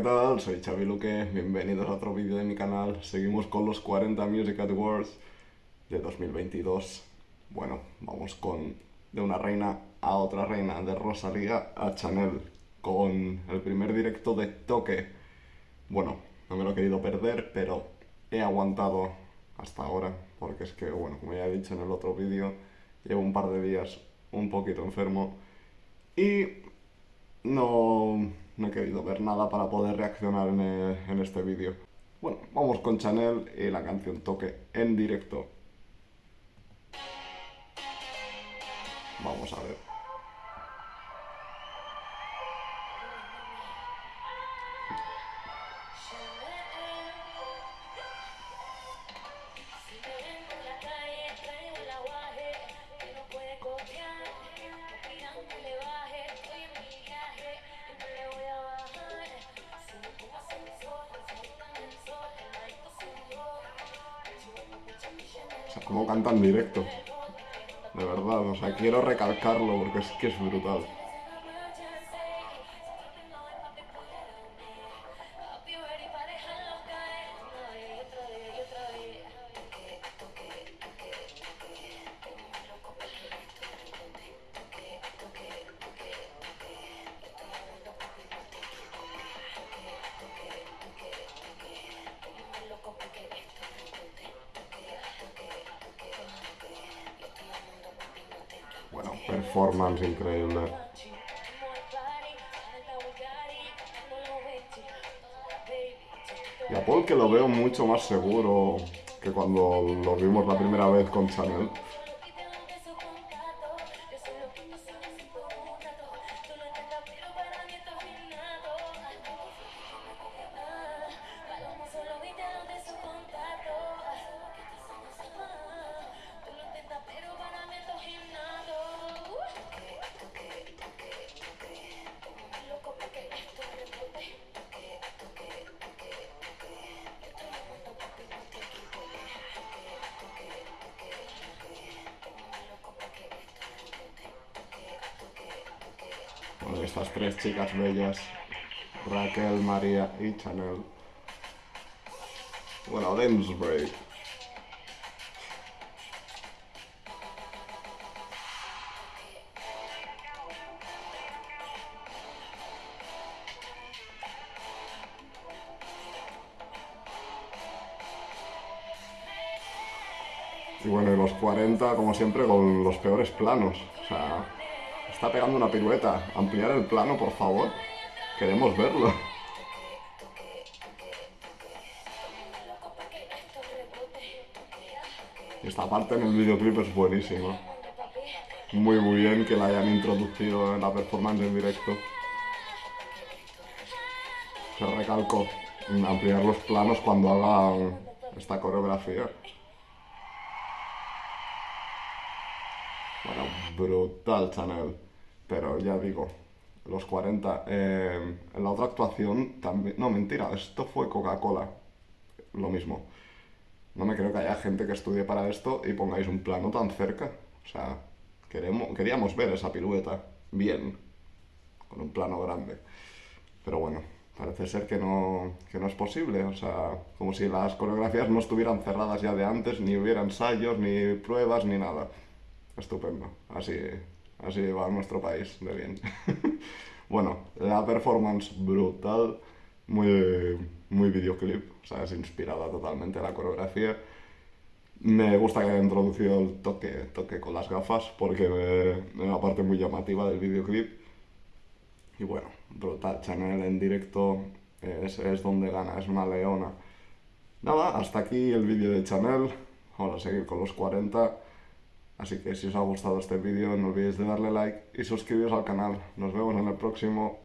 ¿qué tal? Soy Xavi Luque, bienvenidos a otro vídeo de mi canal. Seguimos con los 40 Music Awards de 2022. Bueno, vamos con de una reina a otra reina, de Rosalía a Chanel, con el primer directo de Toque. Bueno, no me lo he querido perder, pero he aguantado hasta ahora, porque es que, bueno, como ya he dicho en el otro vídeo, llevo un par de días un poquito enfermo y no, no he querido ver nada para poder reaccionar en, en este vídeo. Bueno, vamos con Chanel y la canción Toque en directo. Vamos a ver. O sea, cómo canta en directo. De verdad, o sea, quiero recalcarlo porque es que es brutal. Performance increíble. Y a Paul que lo veo mucho más seguro que cuando lo vimos la primera vez con Chanel. Estas tres chicas bellas, Raquel, María y Chanel. Bueno, dance break. Y bueno, y los 40, como siempre, con los peores planos. O sea, está pegando una pirueta. Ampliar el plano, por favor. Queremos verlo. Esta parte en el videoclip es buenísima. Muy, bien que la hayan introducido en la performance en directo. Se recalco ampliar los planos cuando hagan esta coreografía. Bueno, brutal Chanel. Pero ya digo, los 40. Eh, en la otra actuación también... No, mentira, esto fue Coca-Cola. Lo mismo. No me creo que haya gente que estudie para esto y pongáis un plano tan cerca. O sea, queremos, queríamos ver esa pirueta bien, con un plano grande. Pero bueno, parece ser que no, que no es posible. O sea, como si las coreografías no estuvieran cerradas ya de antes, ni hubiera ensayos, ni pruebas, ni nada. Estupendo. Así, así va nuestro país de bien. bueno, la performance brutal, muy, muy videoclip, o sea, es inspirada totalmente la coreografía. Me gusta que haya introducido el toque, toque con las gafas, porque es una parte muy llamativa del videoclip. Y bueno, brutal, Chanel en directo es, es donde gana, es una leona. Nada, hasta aquí el vídeo de Chanel. Ahora seguir con los 40. Así que si os ha gustado este vídeo no olvidéis de darle like y suscribiros al canal. Nos vemos en el próximo.